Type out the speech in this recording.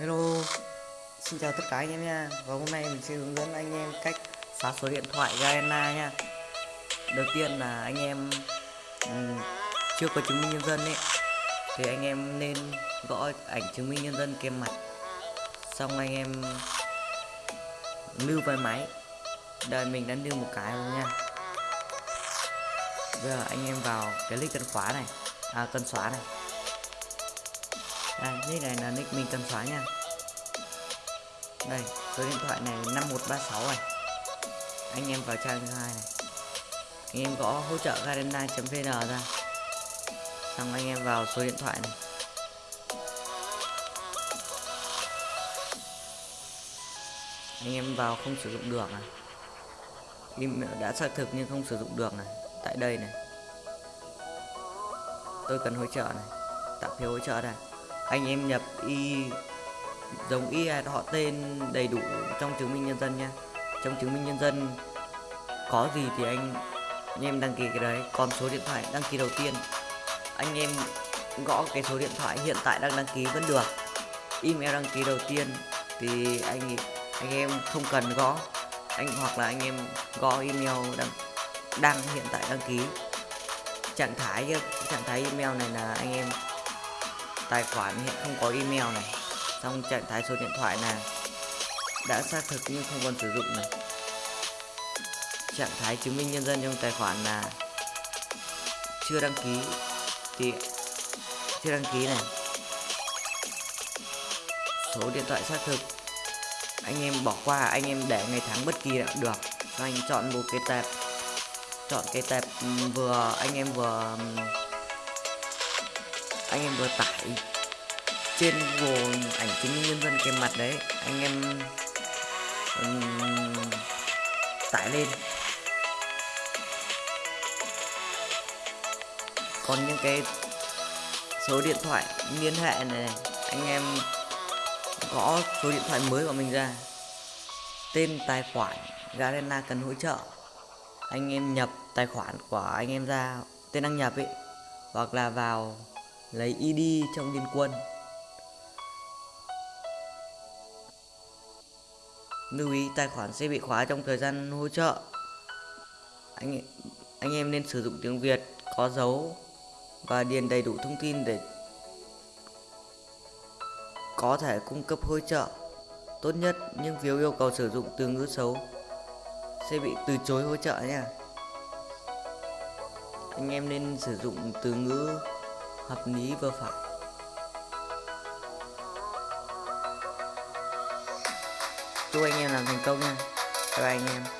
Hello. Xin chào tất cả anh em nha. Và hôm nay mình sẽ hướng dẫn anh em cách xóa số điện thoại Garena nha. Đầu tiên là anh em um, chưa có chứng minh nhân dân ấy Thì anh em nên gõ ảnh chứng minh nhân dân kèm mặt. Xong anh em lưu vào máy. Đây mình đã lưu một cái rồi nha. Bây giờ anh em vào cái link cần khóa này. À cần xóa này đây nick này là nick mình cần xóa nha. Đây, số điện thoại này 5136 này. Anh em vào trang thứ hai này. Anh em gõ hỗ trợ garena.vn ra. Xong anh em vào số điện thoại này. Anh em vào không sử dụng được này email đã xác thực nhưng không sử dụng được này. Tại đây này. Tôi cần hỗ trợ này. Tạo phiếu hỗ trợ này anh em nhập y giống y họ tên đầy đủ trong chứng minh nhân dân nha trong chứng minh nhân dân có gì thì anh, anh em đăng ký cái đấy. Còn số điện thoại đăng ký đầu tiên anh em gõ cái số điện thoại hiện tại đang đăng ký vẫn được. Email đăng ký đầu tiên thì anh anh em không cần gõ. Anh hoặc là anh em gõ email đăng đang hiện tại đăng ký. Trạng thái trạng thái email này là anh em tài khoản hiện không có email này. Trong trạng thái số điện thoại là đã xác thực nhưng không còn sử dụng này. Trạng thái chứng minh nhân dân trong tài khoản là chưa đăng ký thì chưa đăng ký này. Số điện thoại xác thực, anh em bỏ qua, anh em để ngày tháng bất kỳ được. Anh chọn một cái tệp chọn cái tệp vừa, anh em vừa anh em vừa tải trên Google ảnh chứng minh nhân dân kèm mặt đấy anh em um, tải lên. Còn những cái số điện thoại liên hệ này anh em gõ số điện thoại mới của mình ra. Tên tài khoản Garena cần hỗ trợ. Anh em nhập tài khoản của anh em ra tên đăng nhập ấy hoặc là vào lấy ID trong liên quân. Lưu ý, tài khoản sẽ bị khóa trong thời gian hỗ trợ. Anh anh em nên sử dụng tiếng Việt có dấu và điền đầy đủ thông tin để có thể cung cấp hỗ trợ. Tốt nhất, nhưng phiếu yêu cầu sử dụng từ ngữ xấu sẽ bị từ chối hỗ trợ nha. Anh em nên sử dụng từ ngữ hợp lý vừa phải. Chúc anh em làm thành công nha. Bye bye anh em.